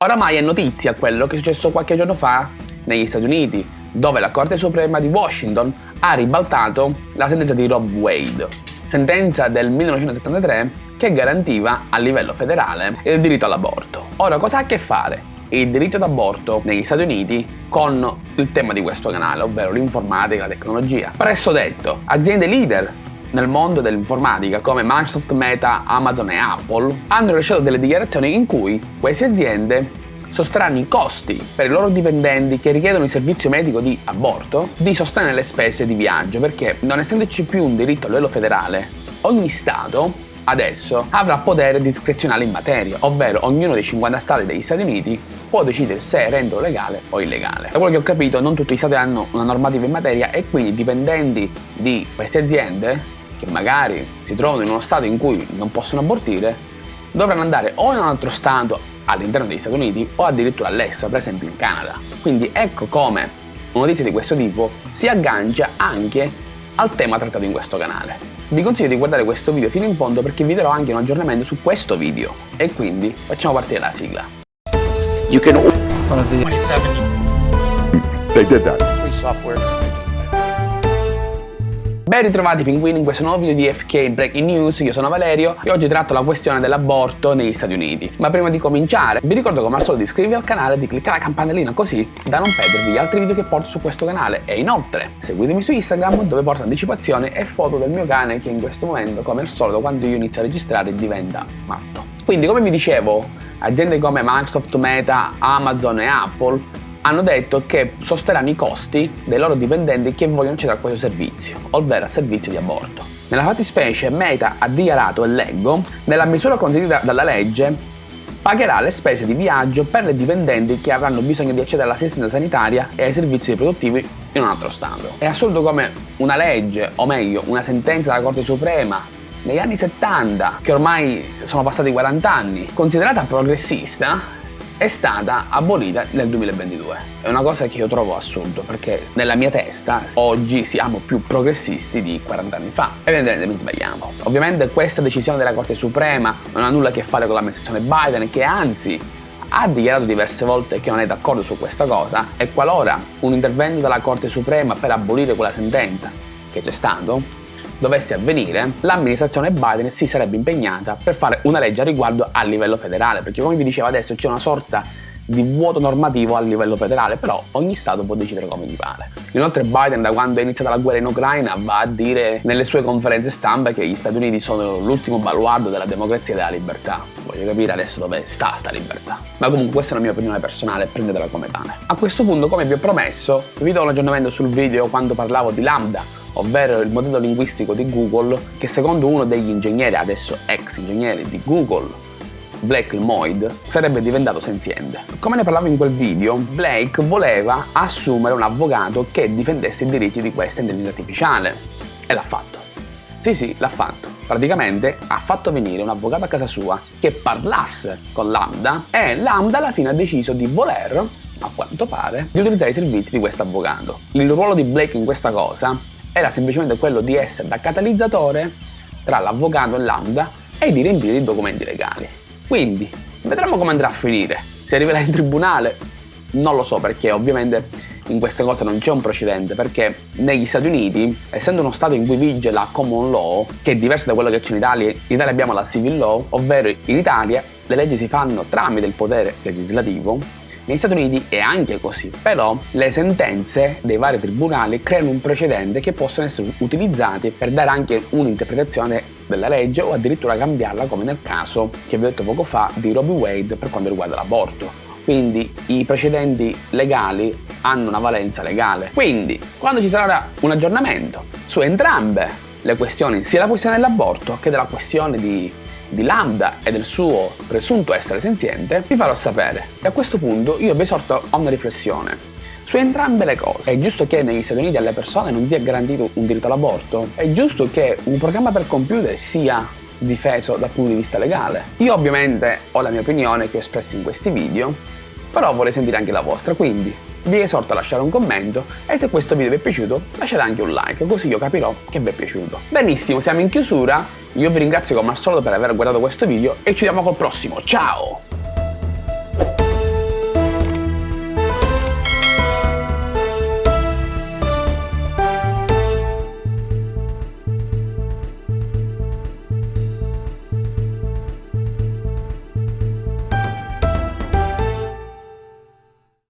Oramai è notizia quello che è successo qualche giorno fa negli Stati Uniti, dove la Corte Suprema di Washington ha ribaltato la sentenza di Rob Wade, sentenza del 1973 che garantiva a livello federale il diritto all'aborto. Ora, cosa ha a che fare il diritto d'aborto negli Stati Uniti con il tema di questo canale, ovvero l'informatica e la tecnologia? Presso detto, aziende leader nel mondo dell'informatica come Microsoft, Meta, Amazon e Apple hanno rilasciato delle dichiarazioni in cui queste aziende sosterranno i costi per i loro dipendenti che richiedono il servizio medico di aborto di sostenere le spese di viaggio perché non essendoci più un diritto a livello federale ogni stato adesso avrà potere discrezionale in materia ovvero ognuno dei 50 stati degli Stati Uniti può decidere se renderlo legale o illegale. Da quello che ho capito non tutti gli stati hanno una normativa in materia e quindi i dipendenti di queste aziende che magari si trovano in uno stato in cui non possono abortire, dovranno andare o in un altro stato all'interno degli Stati Uniti o addirittura all'estero, per esempio in Canada. Quindi ecco come una notizia di questo tipo si aggancia anche al tema trattato in questo canale. Vi consiglio di guardare questo video fino in fondo perché vi darò anche un aggiornamento su questo video e quindi facciamo partire la sigla. You can 27 They did that. free software. Ben ritrovati pinguini in questo nuovo video di FK Breaking News, io sono Valerio e oggi tratto la questione dell'aborto negli Stati Uniti. Ma prima di cominciare vi ricordo come al solito di iscrivervi al canale e di cliccare la campanellina così da non perdervi gli altri video che porto su questo canale e inoltre seguitemi su Instagram dove porto anticipazioni e foto del mio cane che in questo momento come al solito quando io inizio a registrare diventa matto. Quindi come vi dicevo aziende come Microsoft, Meta, Amazon e Apple hanno detto che sosterranno i costi dei loro dipendenti che vogliono accedere a questo servizio, ovvero al servizio di aborto. Nella fattispecie Meta ha dichiarato, e leggo, nella misura consentita dalla legge pagherà le spese di viaggio per le dipendenti che avranno bisogno di accedere all'assistenza sanitaria e ai servizi riproduttivi in un altro stato. È assurdo come una legge, o meglio una sentenza della Corte Suprema negli anni 70, che ormai sono passati 40 anni, considerata progressista, è stata abolita nel 2022. È una cosa che io trovo assurdo perché nella mia testa oggi siamo più progressisti di 40 anni fa. Evidentemente mi sbagliamo. Ovviamente questa decisione della Corte Suprema non ha nulla a che fare con l'amministrazione Biden che anzi ha dichiarato diverse volte che non è d'accordo su questa cosa e qualora un intervento della Corte Suprema per abolire quella sentenza che c'è stato dovesse avvenire, l'amministrazione Biden si sarebbe impegnata per fare una legge a riguardo a livello federale, perché come vi dicevo adesso c'è una sorta di vuoto normativo a livello federale, però ogni Stato può decidere come gli pare. Inoltre Biden da quando è iniziata la guerra in Ucraina va a dire nelle sue conferenze stampa che gli Stati Uniti sono l'ultimo baluardo della democrazia e della libertà. Voglio capire adesso dove sta sta libertà. Ma comunque questa è la mia opinione personale, prendetela come tale. A questo punto, come vi ho promesso, vi do un aggiornamento sul video quando parlavo di Lambda, ovvero il modello linguistico di Google che secondo uno degli ingegneri, adesso ex ingegneri di Google, Blake Moyd, sarebbe diventato senziente. Come ne parlavo in quel video, Blake voleva assumere un avvocato che difendesse i diritti di questa intelligenza artificiale e l'ha fatto. Sì sì, l'ha fatto. Praticamente ha fatto venire un avvocato a casa sua che parlasse con Lambda e Lambda alla fine ha deciso di voler, a quanto pare, di utilizzare i servizi di questo avvocato. Il ruolo di Blake in questa cosa era semplicemente quello di essere da catalizzatore tra l'avvocato e Lambda e di riempire i documenti legali. Quindi, vedremo come andrà a finire. Se arriverà in tribunale, non lo so perché ovviamente in queste cose non c'è un precedente perché negli Stati Uniti, essendo uno stato in cui vige la common law, che è diversa da quello che c'è in Italia, in Italia abbiamo la civil law, ovvero in Italia le leggi si fanno tramite il potere legislativo negli Stati Uniti è anche così, però le sentenze dei vari tribunali creano un precedente che possono essere utilizzati per dare anche un'interpretazione della legge o addirittura cambiarla come nel caso che vi ho detto poco fa di Robbie Wade per quanto riguarda l'aborto. Quindi i precedenti legali hanno una valenza legale. Quindi quando ci sarà un aggiornamento su entrambe le questioni, sia la questione dell'aborto che della questione di di Lambda e del suo presunto essere senziente, vi farò sapere. E a questo punto io vi esorto a una riflessione. Su entrambe le cose, è giusto che negli Stati Uniti alle persone non sia garantito un diritto all'aborto? È giusto che un programma per computer sia difeso dal punto di vista legale? Io ovviamente ho la mia opinione che ho espresso in questi video, però vorrei sentire anche la vostra, quindi vi esorto a lasciare un commento e se questo video vi è piaciuto lasciate anche un like, così io capirò che vi è piaciuto. Benissimo, siamo in chiusura, io vi ringrazio come al solito per aver guardato questo video e ci vediamo col prossimo, ciao!